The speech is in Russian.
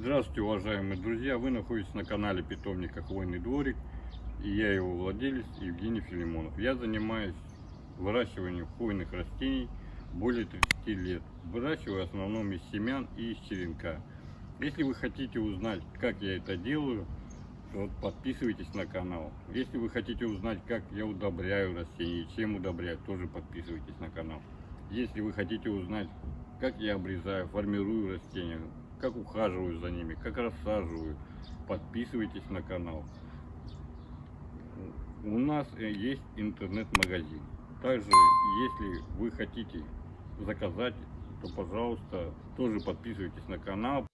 Здравствуйте, уважаемые друзья! Вы находитесь на канале питомника Хвойный дворик и я его владелец Евгений Филимонов. Я занимаюсь выращиванием хвойных растений более 30 лет. Выращиваю в основном из семян и из черенка. Если вы хотите узнать, как я это делаю, то подписывайтесь на канал. Если вы хотите узнать, как я удобряю растения, чем удобряю, тоже подписывайтесь на канал. Если вы хотите узнать, как я обрезаю, формирую растения, как ухаживаю за ними, как рассаживаю, подписывайтесь на канал. У нас э, есть интернет-магазин. Также, если вы хотите заказать, то, пожалуйста, тоже подписывайтесь на канал.